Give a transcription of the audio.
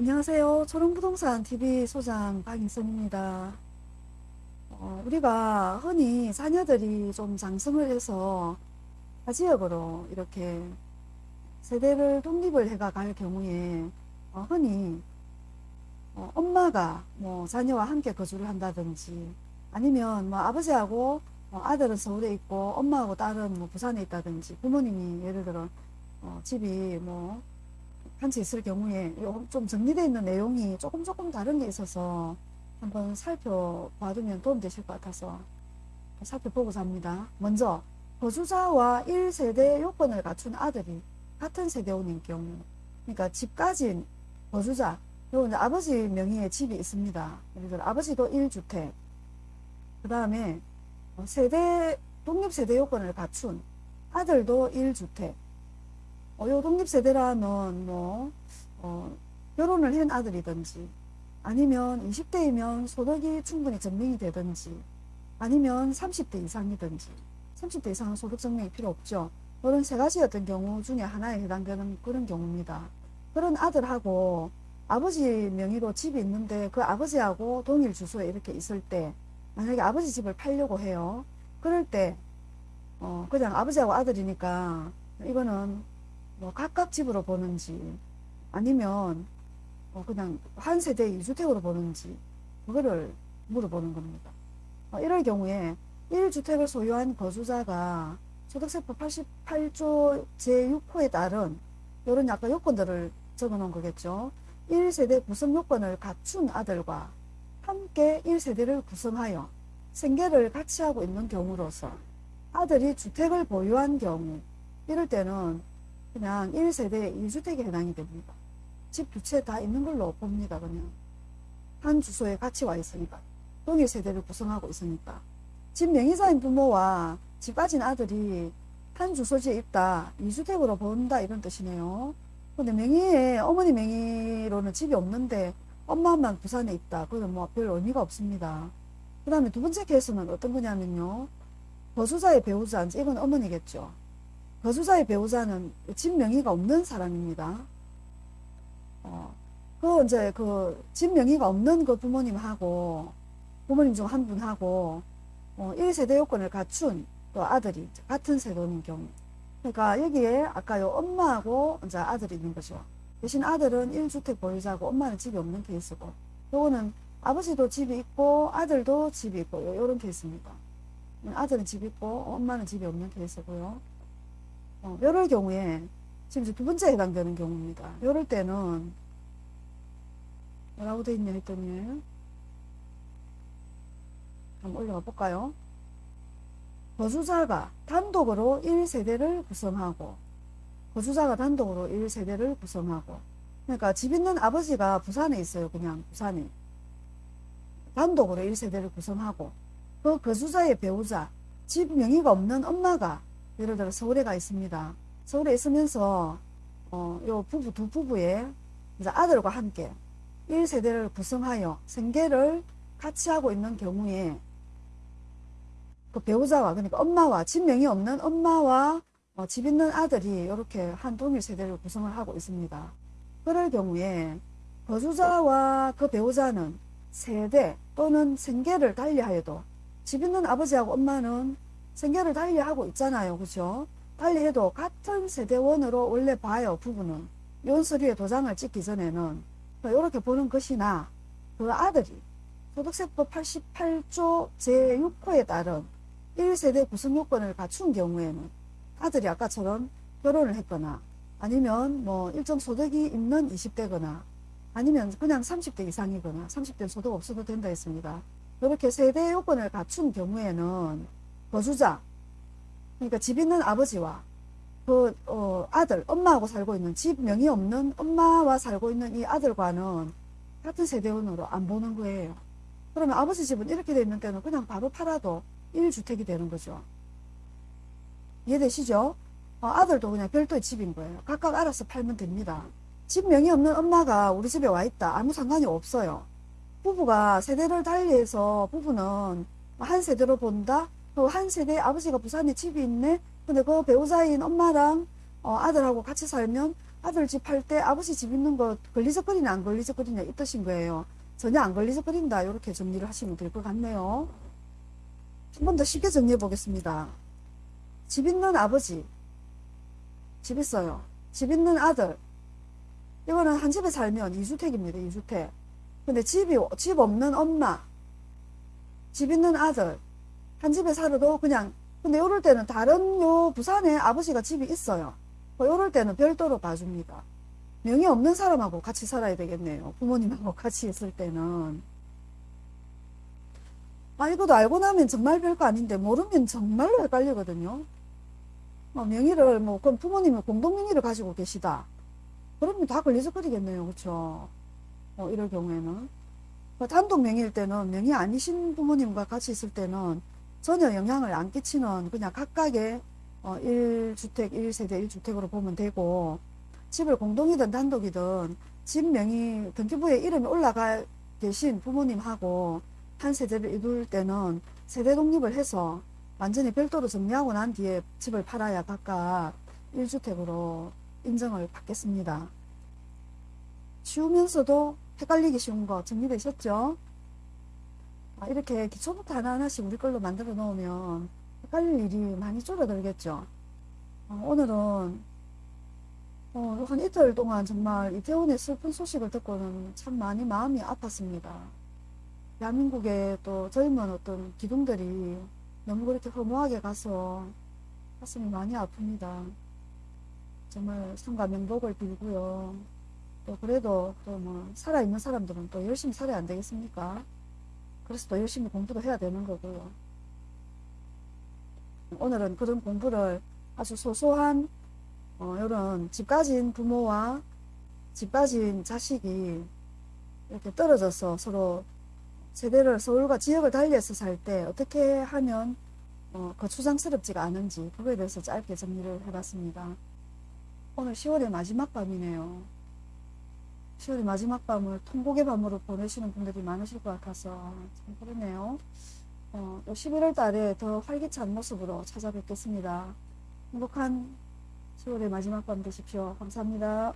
안녕하세요. 초롱부동산 TV 소장 박인선입니다. 어, 우리가 흔히 자녀들이 좀 장성을 해서 타 지역으로 이렇게 세대를 독립을 해가 갈 경우에 어, 흔히 어, 엄마가 뭐 자녀와 함께 거주를 한다든지 아니면 뭐 아버지하고 어, 아들은 서울에 있고 엄마하고 딸은 뭐 부산에 있다든지 부모님이 예를 들어 어, 집이 뭐 한채 있을 경우에 좀 정리되어 있는 내용이 조금 조금 다른 게 있어서 한번 살펴봐두면 도움되실 것 같아서 살펴보고자 합니다. 먼저 거주자와 1세대 요건을 갖춘 아들이 같은 세대원인 경우 그러니까 집 가진 거주자 이제 아버지 명의의 집이 있습니다. 예를 들어 아버지도 1주택 그 다음에 세대 독립세대 요건을 갖춘 아들도 1주택 어, 요 독립세대라면 뭐 어, 결혼을 한 아들이든지 아니면 20대이면 소득이 충분히 증명이 되든지 아니면 30대 이상이든지 30대 이상은 소득 증명이 필요 없죠. 그런 세 가지였던 경우 중에 하나에 해당되는 그런 경우입니다. 그런 아들하고 아버지 명의로 집이 있는데 그 아버지하고 동일 주소에 이렇게 있을 때 만약에 아버지 집을 팔려고 해요. 그럴 때 어, 그냥 아버지하고 아들이니까 이거는 뭐 각각 집으로 보는지 아니면 뭐 그냥 한 세대 2주택으로 보는지 그거를 물어보는 겁니다. 어, 이럴 경우에 1주택을 소유한 거주자가 소득세법 88조 제6호에 따른 이런 약간 요건들을 적어 놓은 거겠죠. 1세대 구성 요건을 갖춘 아들과 함께 1세대를 구성하여 생계를 같이 하고 있는 경우로서 아들이 주택을 보유한 경우 이럴 때는 그냥 1세대 1주택에 해당이 됩니다. 집 두 채 다 있는 걸로 봅니다. 그냥 한 주소에 같이 와 있으니까 동일 세대를 구성하고 있으니까 집 명의자인 부모와 집 가진 아들이 한 주소지에 있다 2주택으로 본다 이런 뜻이네요. 근데 명의에 어머니 명의로는 집이 없는데 엄마만 부산에 있다. 그건 뭐 별 의미가 없습니다. 그 다음에 두 번째 케이스는 어떤 거냐면요. 거주자의 배우자, 이건 어머니겠죠. 거주자의 배우자는 집 명의가 없는 사람입니다. 어, 그 이제 그 집 명의가 없는 그 부모님하고 부모님 중 한 분하고 어, 1세대 요건을 갖춘 또 아들이 같은 세대인 경우. 그러니까 여기에 아까 요 엄마하고 이제 아들이 있는 거죠. 대신 아들은 1주택 보유자고 엄마는 집이 없는 케이스고 요거는 아버지도 집이 있고 아들도 집이 있고 요런 케이스입니다. 아들은 집이 있고 엄마는 집이 없는 케이스고요. 어, 이럴 경우에 지금 두 번째 해당되는 경우입니다. 이럴 때는 뭐라고 되어 있냐 했더니 한번 올려가 볼까요? 거주자가 단독으로 1세대를 구성하고 거주자가 단독으로 1세대를 구성하고 그러니까 집 있는 아버지가 부산에 있어요. 그냥 부산에 단독으로 1세대를 구성하고 그 거주자의 배우자 집 명의가 없는 엄마가 예를 들어 서울에 가 있습니다. 서울에 있으면서 어, 요 부부 두 부부의 이제 아들과 함께 1세대를 구성하여 생계를 같이 하고 있는 경우에 그 배우자와 그러니까 엄마와 집 명이 없는 엄마와 어, 집 있는 아들이 이렇게 한 동일 세대를 구성을 하고 있습니다. 그럴 경우에 거주자와 그 배우자는 세대 또는 생계를 달리하여도 집 있는 아버지하고 엄마는 생계를 달리하고 있잖아요. 그죠? 달리해도 같은 세대원으로 원래 봐요. 부부는. 연서류에 도장을 찍기 전에는 이렇게 보는 것이나 그 아들이 소득세법 88조 제6호에 따른 1세대 구성 요건을 갖춘 경우에는 아들이 아까처럼 결혼을 했거나 아니면 뭐 일정 소득이 있는 20대거나 아니면 그냥 30대 이상이거나 30대 소득 없어도 된다 했습니다. 이렇게 세대 요건을 갖춘 경우에는 거주자 그러니까 집 있는 아버지와 그 어, 아들 엄마하고 살고 있는 집 명의 없는 엄마와 살고 있는 이 아들과는 같은 세대원으로 안 보는 거예요. 그러면 아버지 집은 이렇게 돼 있는 때는 그냥 바로 팔아도 1주택이 되는 거죠. 이해되시죠? 어, 아들도 그냥 별도의 집인 거예요. 각각 알아서 팔면 됩니다. 집 명의 없는 엄마가 우리 집에 와 있다. 아무 상관이 없어요. 부부가 세대를 달리해서 부부는 한 세대로 본다. 한 세대 아버지가 부산에 집이 있네. 근데 그 배우자인 엄마랑 어, 아들하고 같이 살면 아들 집할때 아버지 집 있는 거 걸리적거리냐 안 걸리적거리냐 이 뜻인 거예요. 전혀 안 걸리적거린다 이렇게 정리를 하시면 될 것 같네요. 한 번 더 쉽게 정리해 보겠습니다. 집 있는 아버지, 집 있어요. 집 있는 아들. 이거는 한 집에 살면 2주택입니다. 2주택. 근데 집이 집 없는 엄마, 집 있는 아들, 한 집에 살아도 그냥 근데 이럴 때는 다른 요 부산에 아버지가 집이 있어요. 이럴 때는 별도로 봐줍니다. 명의 없는 사람하고 같이 살아야 되겠네요. 부모님하고 같이 있을 때는. 아, 이것도 알고 나면 정말 별거 아닌데, 모르면 정말로 헷갈리거든요. 어, 명의를, 뭐, 그럼 부모님은 공동명의를 가지고 계시다. 그러면 다 걸리적거리겠네요. 그쵸? 어, 이럴 경우에는. 뭐 단독 명의일 때는, 명의 아니신 부모님과 같이 있을 때는 전혀 영향을 안 끼치는 그냥 각각의 어, 1주택, 1세대 1주택으로 보면 되고, 집을 공동이든 단독이든 집 명의 등기부에 이름이 올라가 계신 부모님하고 한 세대를 이룰 때는 세대 독립을 해서 완전히 별도로 정리하고 난 뒤에 집을 팔아야 각각 1주택으로 인정을 받겠습니다. 쉬우면서도 헷갈리기 쉬운 거 정리되셨죠? 아, 이렇게 기초부터 하나하나씩 우리 걸로 만들어 놓으면 헷갈릴 일이 많이 줄어들겠죠. 어, 오늘은 어, 한 이틀 동안 정말 이태원의 슬픈 소식을 듣고는 참 많이 마음이 아팠습니다. 대한민국의 또 젊은 어떤 기둥들이 너무 그렇게 허무하게 가서 가슴이 많이 아픕니다. 정말 상가 명복을 빌고요. 또 그래도 또 뭐 살아있는 사람들은 또 열심히 살아야 안 되겠습니까? 그래서 또 열심히 공부도 해야 되는 거고요. 오늘은 그런 공부를 아주 소소한 어, 이런 집 가진 부모와 집 가진 자식이 이렇게 떨어져서 서로 세대를 서울과 지역을 달리해서 살 때 어떻게 하면 어, 거추장스럽지가 않은지 그거에 대해서 짧게 정리를 해봤습니다. 오늘 10월의 마지막 밤이네요. 10월의 마지막 밤을 통곡의 밤으로 보내시는 분들이 많으실 것 같아서 참 그러네요. 어, 또 11월 달에 더 활기찬 모습으로 찾아뵙겠습니다. 행복한 10월의 마지막 밤 되십시오. 감사합니다.